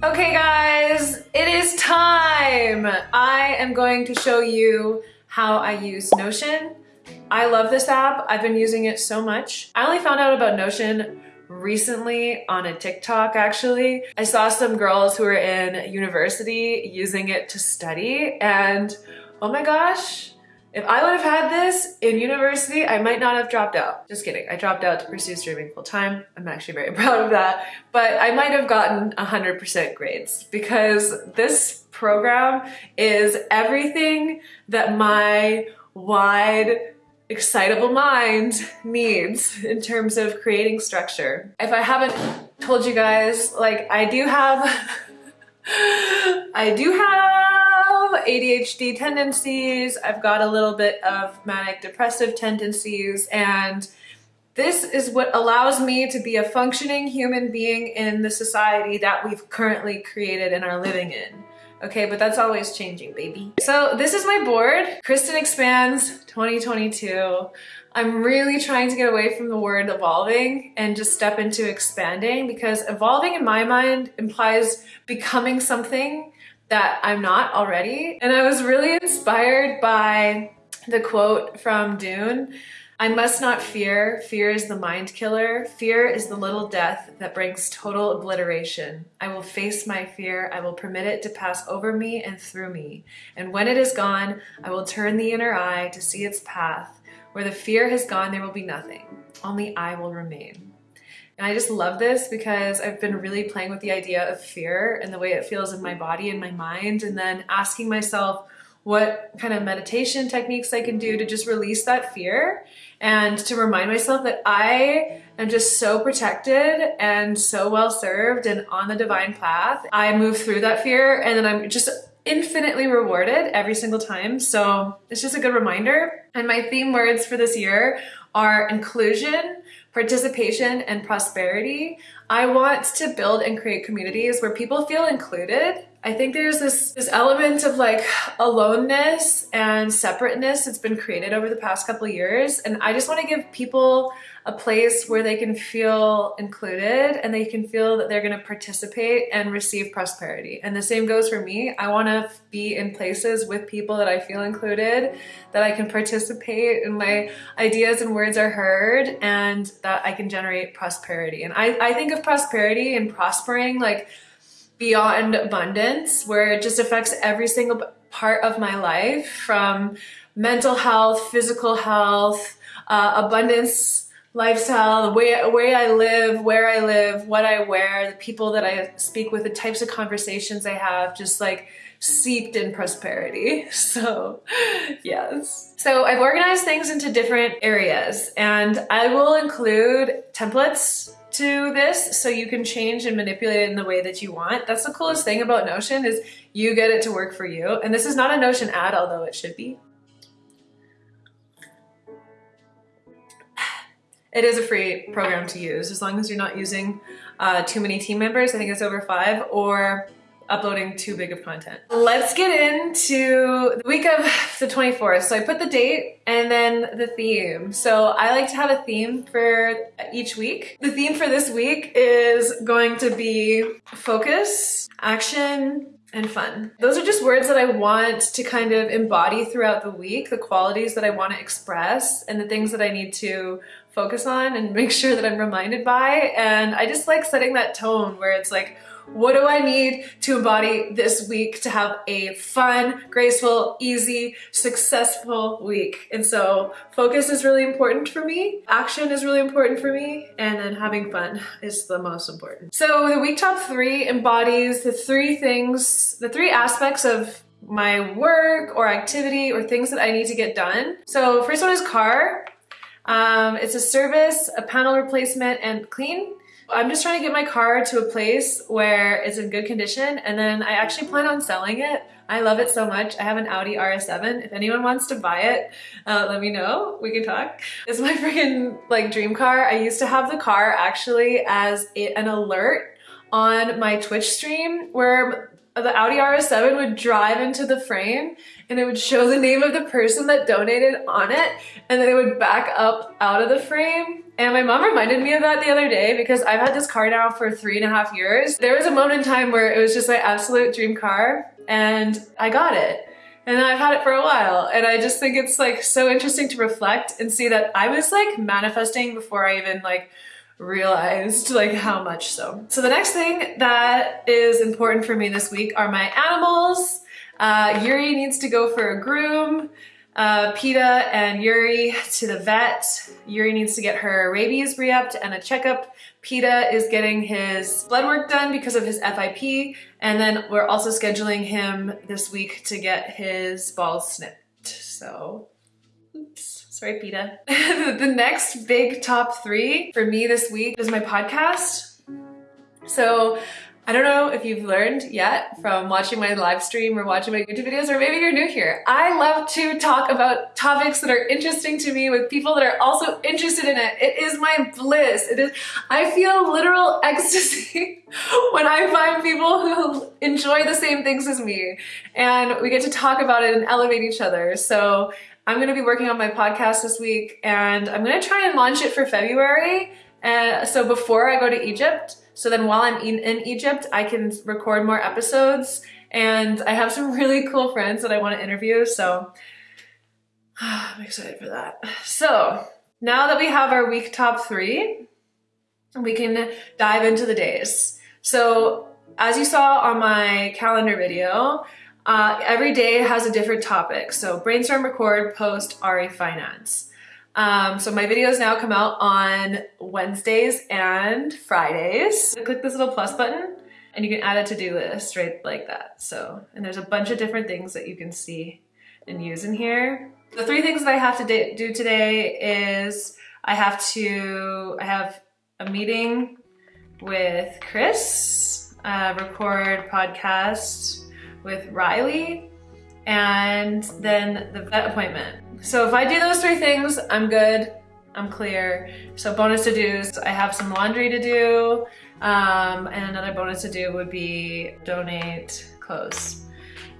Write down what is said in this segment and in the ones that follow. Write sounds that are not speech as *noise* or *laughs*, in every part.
Okay guys, it is time! I am going to show you how I use Notion. I love this app. I've been using it so much. I only found out about Notion recently on a TikTok actually. I saw some girls who were in university using it to study and oh my gosh, if I would have had this in university, I might not have dropped out. Just kidding. I dropped out to pursue streaming full time. I'm actually very *laughs* proud of that. But I might have gotten 100% grades because this program is everything that my wide excitable mind *laughs* needs in terms of creating structure. If I haven't told you guys, like I do have, *laughs* I do have ADHD tendencies. I've got a little bit of manic depressive tendencies and this is what allows me to be a functioning human being in the society that we've currently created and are living in. Okay, but that's always changing, baby. So this is my board, Kristen Expands 2022. I'm really trying to get away from the word evolving and just step into expanding because evolving in my mind implies becoming something that I'm not already. And I was really inspired by the quote from Dune I must not fear. Fear is the mind killer. Fear is the little death that brings total obliteration. I will face my fear. I will permit it to pass over me and through me. And when it is gone, I will turn the inner eye to see its path. Where the fear has gone, there will be nothing. Only I will remain. And I just love this because I've been really playing with the idea of fear and the way it feels in my body and my mind, and then asking myself, what kind of meditation techniques I can do to just release that fear and to remind myself that I am just so protected and so well served and on the divine path. I move through that fear and then I'm just infinitely rewarded every single time. So it's just a good reminder. And my theme words for this year are inclusion, participation, and prosperity. I want to build and create communities where people feel included I think there's this, this element of like aloneness and separateness that's been created over the past couple years. And I just want to give people a place where they can feel included and they can feel that they're going to participate and receive prosperity. And the same goes for me. I want to be in places with people that I feel included, that I can participate and my ideas and words are heard and that I can generate prosperity. And I, I think of prosperity and prospering like beyond abundance where it just affects every single part of my life from mental health, physical health, uh, abundance, lifestyle, the way, way I live, where I live, what I wear, the people that I speak with, the types of conversations I have, just like seeped in prosperity. *laughs* So yes. So I've organized things into different areas and I will include templates to this so you can change and manipulate it in the way that you want. That's the coolest thing about Notion is you get it to work for you. And this is not a Notion ad, although it should be. It is a free program to use as long as you're not using uh, too many team members. I think it's over five or uploading too big of content. Let's get into the week of the 24th. So I put the date and then the theme. So I like to have a theme for each week. The theme for this week is going to be focus, action, and fun. Those are just words that I want to kind of embody throughout the week, the qualities that I want to express and the things that I need to focus on and make sure that I'm reminded by. And I just like setting that tone where it's like, what do I need to embody this week to have a fun, graceful, easy, successful week? And so focus is really important for me. Action is really important for me. And then having fun is the most important. So the week top three embodies the three things, the three aspects of my work or activity or things that I need to get done. So first one is car. Um, it's a service, a panel replacement, and clean. I'm just trying to get my car to a place where it's in good condition and then I actually plan on selling it. I love it so much. I have an Audi RS7. If anyone wants to buy it, uh, let me know. We can talk. It's my *laughs* freaking like dream car. I used to have the car actually as a, an alert on my Twitch stream where the Audi RS7 would drive into the frame and it would show the name of the person that donated on it and then it would back up out of the frame. And my mom reminded me of that the other day because I've had this car now for three and a half years. There was a moment in time where it was just my absolute dream car and I got it. And I've had it for a while and I just think it's like so interesting to reflect and see that I was like manifesting before I even like realized like how much so. So the next thing that is important for me this week are my animals. Uh, Yuri needs to go for a groom. Uh, PETA and Yuri to the vet. Yuri needs to get her rabies re-upped and a checkup. PETA is getting his blood work done because of his FIP. And then we're also scheduling him this week to get his balls snipped. So. Sorry, PETA. *laughs* the next big top three for me this week is my podcast. So I don't know if you've learned yet from watching my live stream or watching my YouTube videos, or maybe you're new here. I love to talk about topics that are interesting to me with people that are also interested in it. It is my bliss. It is, I feel literal *laughs* ecstasy when I find people who enjoy the same things as me and we get to talk about it and elevate each other. So I'm going to be working on my podcast this week and I'm going to try and launch it for February. Uh, so before I go to Egypt, so then while I'm in, in Egypt, I can record more episodes and I have some *laughs* really cool friends that I want to interview. So *sighs* I'm excited for that. So now that we have our week top three, we can dive into the days. So as you saw on my calendar video, uh, every day has a different topic. So brainstorm, record, post, RE finance. Um, so my videos now come out on Wednesdays and Fridays. Click this little plus button and you can add a to-do list right like that. So, and there's a bunch of different things that you can see and use in here. The three things that I have to do today is I have to, I have a meeting with Chris, uh, record podcast, with Riley and then the vet appointment. So if I do those three things, I'm good, I'm clear. So bonus to do's, I have some laundry to do, um, and another bonus to do would be donate clothes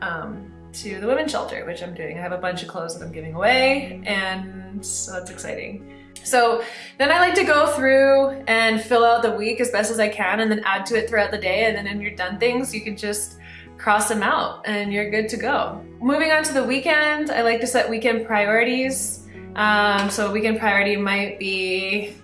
um, to the women's shelter, which I'm doing. I have a bunch of clothes that I'm giving away, and so that's exciting. So then I like to go through and fill out the week as best as I can and then add to it throughout the day. And then when you're done things, you can just cross them out and you're good to go. Moving on to the weekend, I like to set weekend priorities. Um, so a weekend priority might be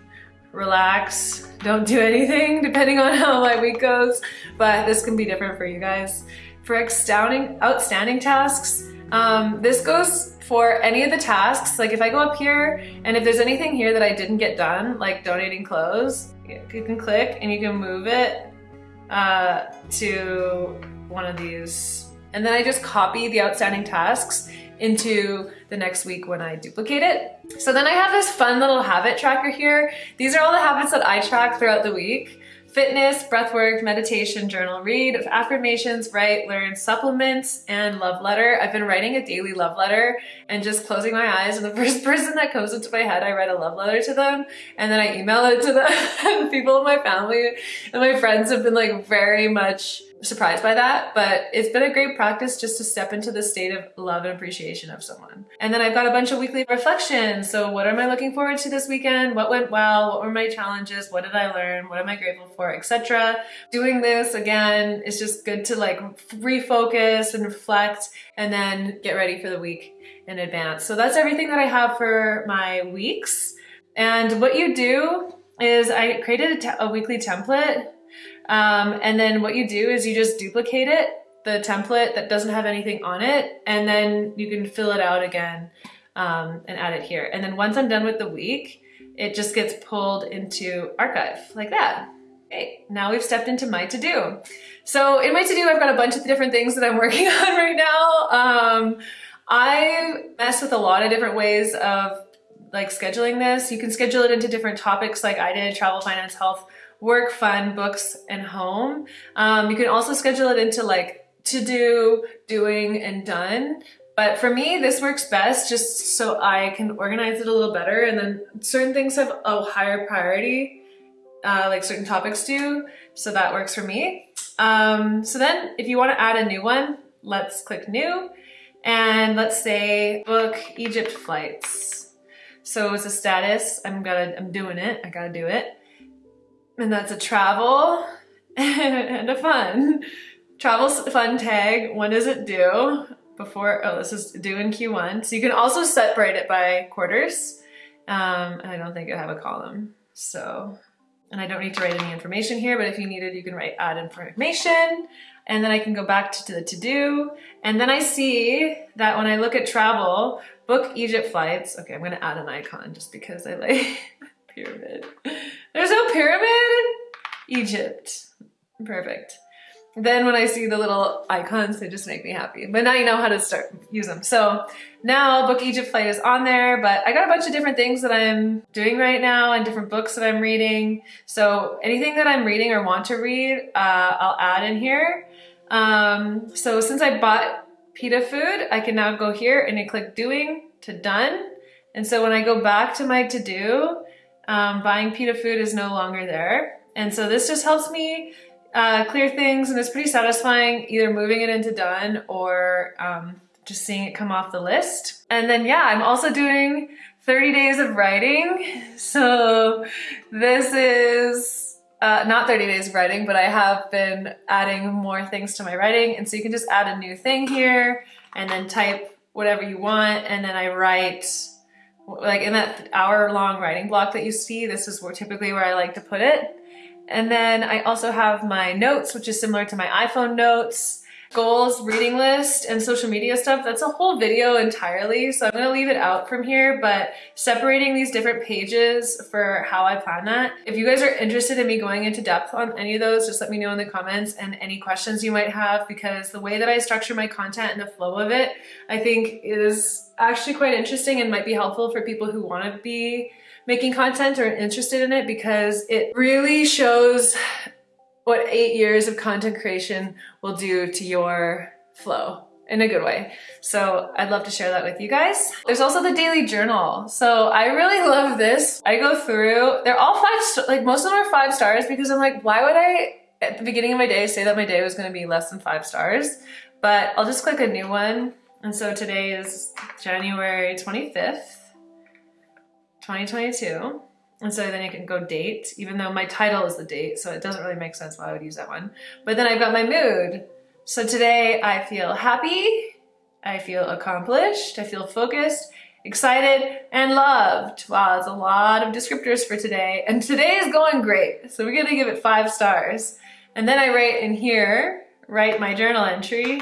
relax, don't do anything, *laughs* depending on how my week goes, but this can be different for you guys. For outstanding, outstanding tasks, um, this goes for any of the tasks. Like if I go up here and if there's anything here that I didn't get done, like donating clothes, you can click and you can move it uh, to one of these. And then I just copy the outstanding tasks into the next week when I duplicate it. So then I have this fun little habit tracker here. These are all the habits that I track throughout the week fitness, breathwork, meditation, journal, read, affirmations, write, learn, supplements, and love letter. I've been writing a daily love letter and just closing my eyes and the *laughs* first person that comes into my head, I write a love letter to them and then I email it to them *laughs* people in my family and my friends have been like very much surprised by that, but it's been a great practice just to step into the state of love and appreciation of someone. And then I've got a bunch of weekly reflections. So what am I looking forward to this weekend? What went well? What were my challenges? What did I learn? What am I grateful for? Etc. Doing this again is just good to like refocus and reflect and then get ready for the week in advance. So that's everything that I have for my weeks. And what you do is I created a, a weekly template um, and then what you do is you just duplicate it, the template that doesn't have anything on it, and then you can fill it out again um, and add it here. And then once I'm done with the week, it just gets pulled into archive like that. Okay, now we've stepped into my to-do. So in my to-do, I've got a bunch of different things that I'm *laughs* working on right now. Um, I mess with a lot of different ways of like scheduling this. You can schedule it into different topics like I did, travel, finance, health, work, fun, books, and home. Um, you can also schedule it into like to do, doing, and done. But for me, this works best just so I can organize it a little better. And then certain things have a higher priority, uh, like certain topics do. So that works for me. Um, so then if you want to add a new one, let's click new and let's say book Egypt flights. So it's a status, I'm gonna, I'm doing it, I gotta do it. And that's a travel *laughs* and a fun. Travel fun tag, when does it due? Before, oh, this is due in Q1. So you can also separate it by quarters. Um, and I don't think I have a column. So, and I don't need to write any information here, but if you needed, you can write add information. And then I can go back to the to-do. And then I see that when I look at travel, book Egypt flights. Okay, I'm gonna add an icon just because I like *laughs* pyramid. There's no pyramid? Egypt. Perfect. Then when I see the little icons, they just make me happy. But now you know how to start use them. So now Book Egypt Flight is on there, but I got a bunch of different things that I'm doing right now and different books that I'm reading. So anything that I'm reading or want to read, uh, I'll add in here. Um, so since I bought Pita Food, I can now go here and I click doing to done. And so when I go back to my to do, um, buying Pita Food is no longer there. And so this just helps me uh, clear things and it's pretty satisfying either moving it into done or um, just seeing it come off the list. And then yeah, I'm also doing 30 days of writing. *laughs* So this is uh, not 30 days of writing, but I have been adding more things to my writing. And so you can just add a new thing here and then type whatever you want. And then I write like in that hour long writing block that you see, this is where typically where I like to put it. And then I also have my notes, which is similar to my iPhone notes, goals, reading list, and social media stuff. That's a whole video entirely, so I'm gonna leave it out from here, but separating these different pages for how I plan that. If you guys are interested in me going into depth on any of those, just let me know in the comments and any questions you might have because the way that I structure my content and the flow of it, I think is actually quite interesting and might be helpful for people who wanna be making content or interested in it because it really shows what eight years of content creation will do to your flow in a good way. So I'd love to share that with you guys. There's also the daily journal. So I really love this. I go through, they're all five, like most of them are five stars because I'm like, why would I at the beginning of my day say that my day was gonna be less than five stars? But I'll just click a new one. And so today is January 25th. 2022. And so then you can go date, even though my title is the date, so it doesn't really make sense why I would use that one. But then I've got my mood. So today I feel happy, I feel accomplished, I feel focused, excited, and loved. Wow, that's a lot of descriptors for today. And today is going great. So we're gonna give it five stars. And then I write in here, write my journal entry,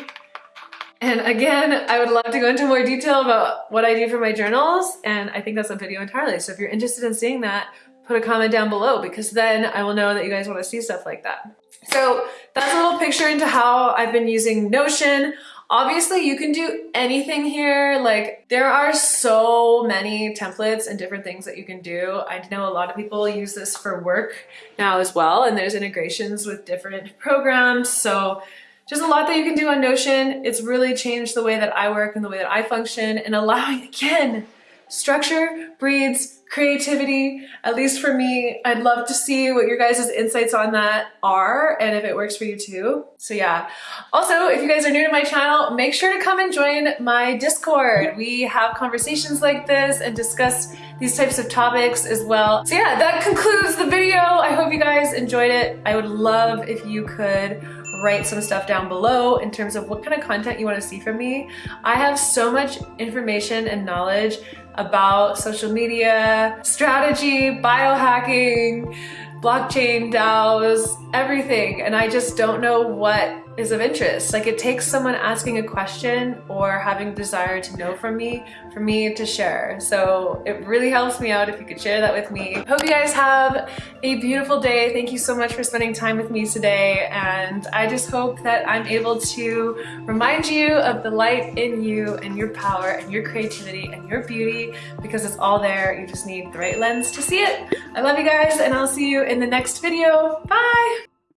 and again, I would love to go into more detail about what I do for my journals, and I think that's a video entirely. So if you're interested in seeing that, put a comment down below because then I will know that you guys want to see stuff like that. So that's a little picture into how I've been using Notion. Obviously, you can do anything here. Like, there are so many templates and different things that you can do. I know a lot of people use this for work now as well, and there's integrations with different programs. So just a lot that you can do on Notion. It's really changed the way that I work and the way that I function and allowing, again, structure breeds creativity, at least for me. I'd love to see what your guys' insights on that are and if it works for you too. So yeah. Also, if you guys are new to my channel, make sure to come and join my Discord. We have conversations like this and discuss these types of topics as well. So yeah, that concludes the video. I hope you guys enjoyed it. I would love if you could write some stuff down below in terms of what kind of content you want to see from me. I have so much information and knowledge about social media, strategy, biohacking, blockchain DAOs, everything. And I just don't know what is of interest. Like it takes someone asking a question or having desire to know from me for me to share. So it really helps me out if you could share that with me. Hope you guys have a beautiful day. Thank you so much for spending time with me today. And I just hope that I'm able to remind you of the light in you and your power and your creativity and your beauty because it's all there. You just need the right lens to see it. I love you guys and I'll see you in the next video. Bye!